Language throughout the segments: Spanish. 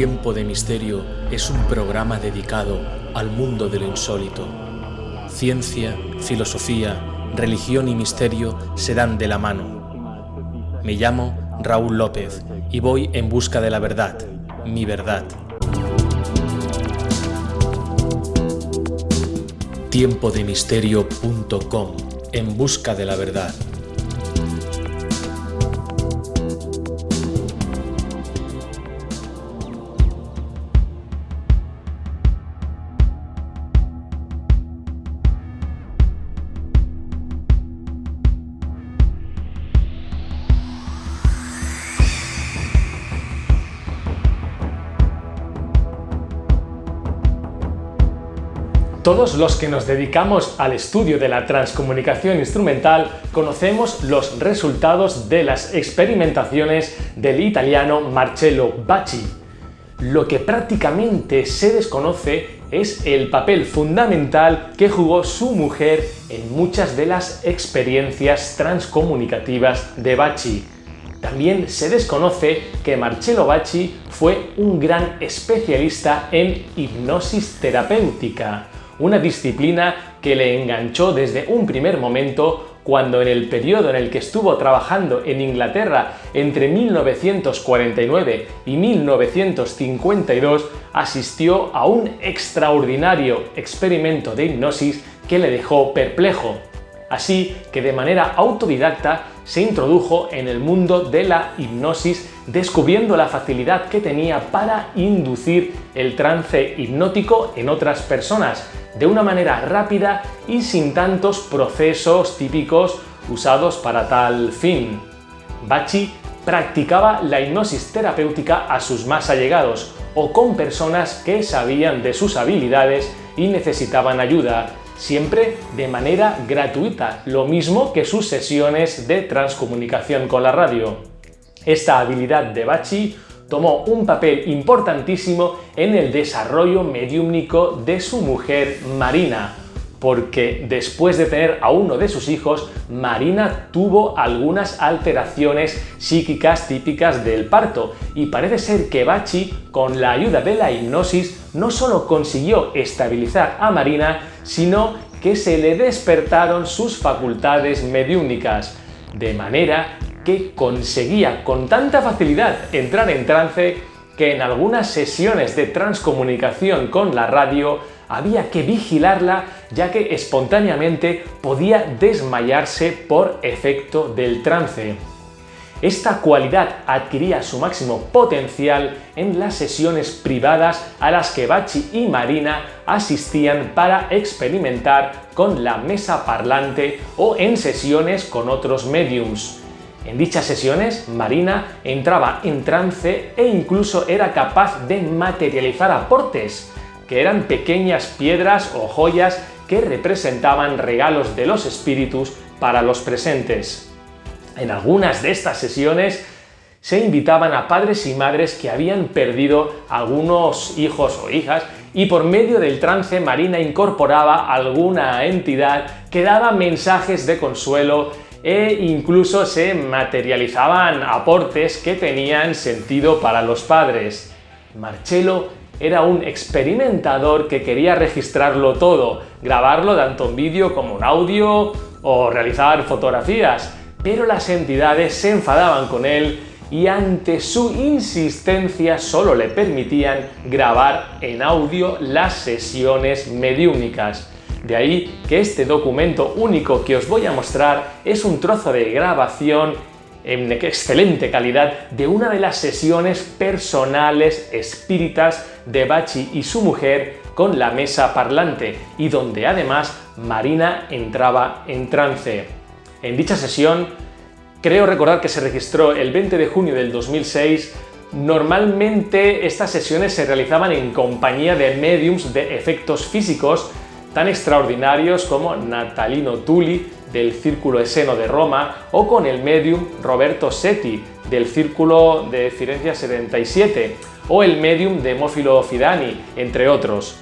Tiempo de Misterio es un programa dedicado al mundo de lo insólito. Ciencia, filosofía, religión y misterio se dan de la mano. Me llamo Raúl López y voy en busca de la verdad, mi verdad. Tiempodemisterio.com En busca de la verdad. Todos los que nos dedicamos al estudio de la transcomunicación instrumental conocemos los resultados de las experimentaciones del italiano Marcello Bacci. Lo que prácticamente se desconoce es el papel fundamental que jugó su mujer en muchas de las experiencias transcomunicativas de Bacci. También se desconoce que Marcello Bacci fue un gran especialista en hipnosis terapéutica una disciplina que le enganchó desde un primer momento cuando en el periodo en el que estuvo trabajando en Inglaterra entre 1949 y 1952 asistió a un extraordinario experimento de hipnosis que le dejó perplejo. Así que de manera autodidacta se introdujo en el mundo de la hipnosis descubriendo la facilidad que tenía para inducir el trance hipnótico en otras personas de una manera rápida y sin tantos procesos típicos usados para tal fin. Bachi practicaba la hipnosis terapéutica a sus más allegados o con personas que sabían de sus habilidades y necesitaban ayuda, siempre de manera gratuita, lo mismo que sus sesiones de transcomunicación con la radio. Esta habilidad de Bachi tomó un papel importantísimo en el desarrollo mediúmnico de su mujer Marina, porque después de tener a uno de sus hijos, Marina tuvo algunas alteraciones psíquicas típicas del parto y parece ser que Bachi, con la ayuda de la hipnosis, no solo consiguió estabilizar a Marina, sino que se le despertaron sus facultades mediúmnicas, de manera que conseguía con tanta facilidad entrar en trance que en algunas sesiones de transcomunicación con la radio había que vigilarla ya que espontáneamente podía desmayarse por efecto del trance. Esta cualidad adquiría su máximo potencial en las sesiones privadas a las que Bachi y Marina asistían para experimentar con la mesa parlante o en sesiones con otros mediums. En dichas sesiones, Marina entraba en trance e incluso era capaz de materializar aportes, que eran pequeñas piedras o joyas que representaban regalos de los espíritus para los presentes. En algunas de estas sesiones se invitaban a padres y madres que habían perdido algunos hijos o hijas y por medio del trance Marina incorporaba alguna entidad que daba mensajes de consuelo e incluso se materializaban aportes que tenían sentido para los padres. Marcello era un experimentador que quería registrarlo todo, grabarlo tanto en vídeo como en audio o realizar fotografías, pero las entidades se enfadaban con él y ante su insistencia solo le permitían grabar en audio las sesiones mediúnicas. De ahí que este documento único que os voy a mostrar es un trozo de grabación en excelente calidad de una de las sesiones personales espíritas de Bachi y su mujer con la mesa parlante y donde además Marina entraba en trance. En dicha sesión, creo recordar que se registró el 20 de junio del 2006 Normalmente estas sesiones se realizaban en compañía de mediums de efectos físicos tan extraordinarios como Natalino Tulli del Círculo Eseno de Roma o con el medium Roberto Setti del Círculo de Firenze 77 o el medium Demófilo Fidani, entre otros.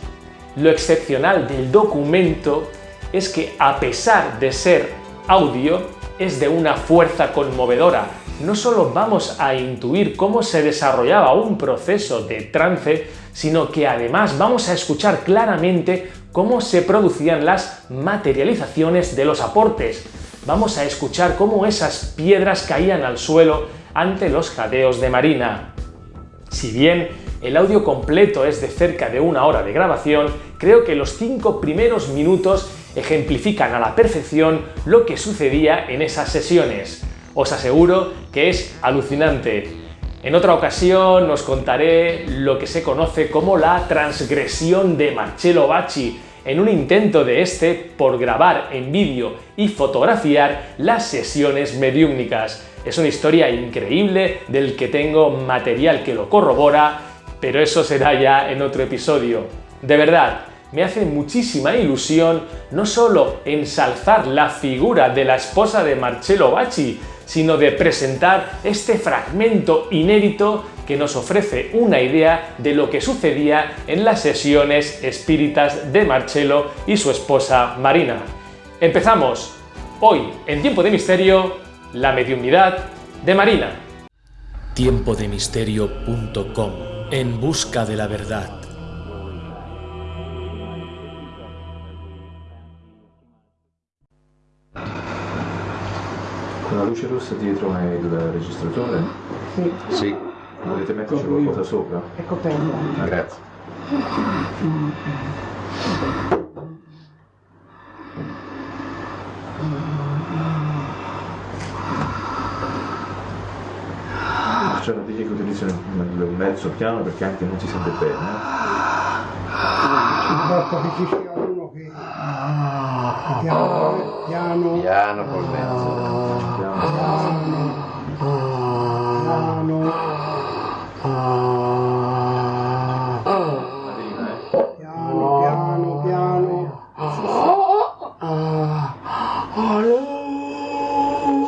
Lo excepcional del documento es que a pesar de ser audio, es de una fuerza conmovedora. No solo vamos a intuir cómo se desarrollaba un proceso de trance, sino que además vamos a escuchar claramente cómo se producían las materializaciones de los aportes. Vamos a escuchar cómo esas piedras caían al suelo ante los jadeos de Marina. Si bien el audio completo es de cerca de una hora de grabación, creo que los cinco primeros minutos ejemplifican a la perfección lo que sucedía en esas sesiones. Os aseguro que es alucinante. En otra ocasión os contaré lo que se conoce como la transgresión de Marcello Bacci, en un intento de este por grabar en vídeo y fotografiar las sesiones mediúmnicas. Es una historia increíble del que tengo material que lo corrobora, pero eso será ya en otro episodio. De verdad, me hace muchísima ilusión no solo ensalzar la figura de la esposa de Marcello Bacci, sino de presentar este fragmento inédito que nos ofrece una idea de lo que sucedía en las sesiones espíritas de Marcello y su esposa Marina. Empezamos. Hoy, en Tiempo de Misterio, la mediunidad de Marina. Tiempodemisterio.com En busca de la verdad. La luce rossa dietro è il registratore? Sì, Sì. Volete metterci qualcosa sopra? è coperta. Grazie. Facciamo digli che utilizzano il mezzo piano perché anche non si sente bene. Basta che ci sia piano, piano, piano col mezzo, piano, piano, piano, piano, piano, piano,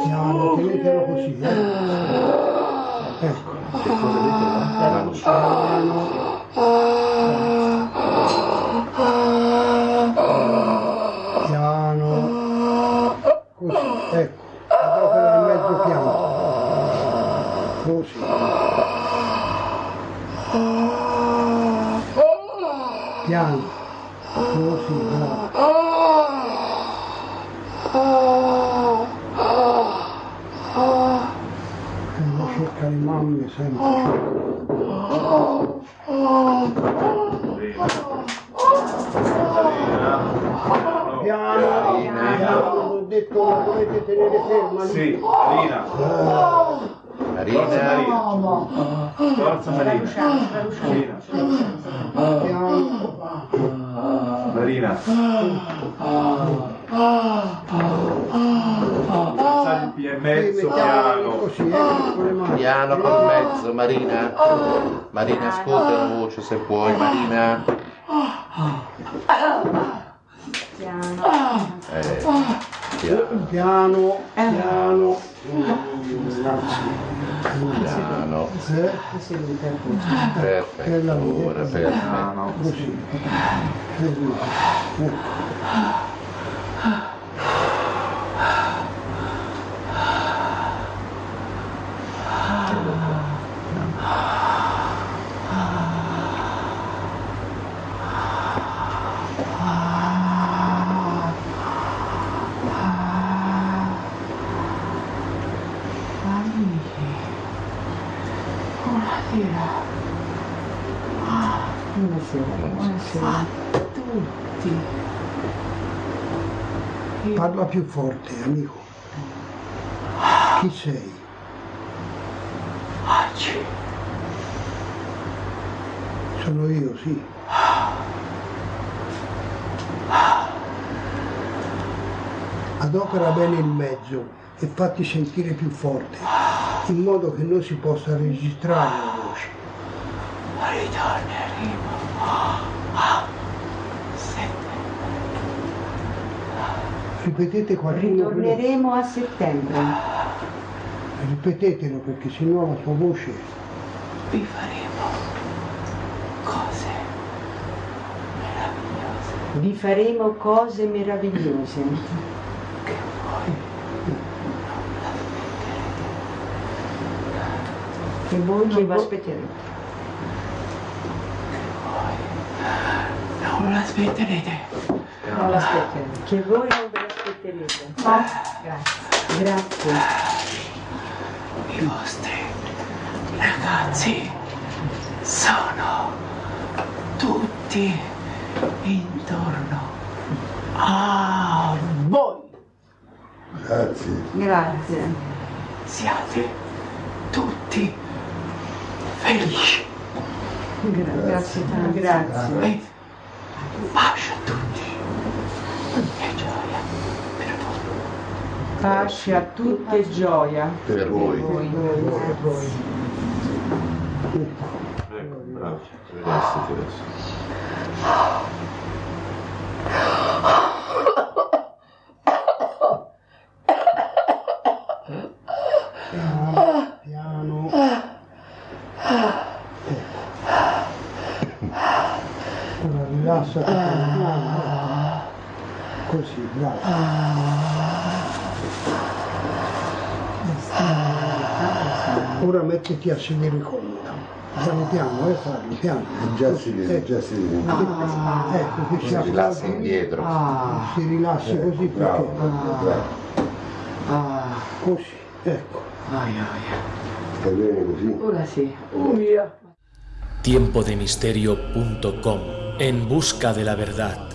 piano, piano così, ecco, piano, piano, sempre. Piano, piano, ho detto la dovete tenere ferma lì. Sì, Marina. Marina, Forza Marina. Marina. Piano. Marina. Alzati il mezzo mettiamo piano. così, eh, con le mani. piano col mezzo, Marina. Marina, ascolta la voce se puoi, Marina. Eh, piano, Piano, piano. Piano. Perfetto, ora perfetto. Piano. Così. Gracias. Parla più forte, amico. Chi sei? Sono io, sì. Adopera bene il mezzo e fatti sentire più forte, in modo che non si possa registrare la voce. Ripetete qualcuno. Ritorneremo a settembre. Ripetetelo perché sennò la sua voce. Vi faremo cose meravigliose. Vi faremo cose meravigliose. Che voi non Che voi non vi aspetterete. Che voi non l'aspetterete. Non l'aspetterete. Che voi non ve l'aspetterete. Grazie. Grazie. I vostri ragazzi sono tutti intorno a voi. Grazie. Grazie. Siate tutti felici. Gra- grazie tanto. Grazie. E pace a tutti. E gioia per voi. Pace a tutti e gioia. Per voi. Voi. Per voi. Ecco, bravo. Rilassati adesso. Ecco. Rilassati piano. Così, bravo. Ora mettiti a sedere comoda. Piano piano, eh piano. Già si vede, già si vede. Ecco che si Si rilassa indietro. si rilassi così Bravo, perché bravo. così, ecco. Ai, ai. Stai bene così? Ora sì. tiempodemisterio.com En busca de la verdad.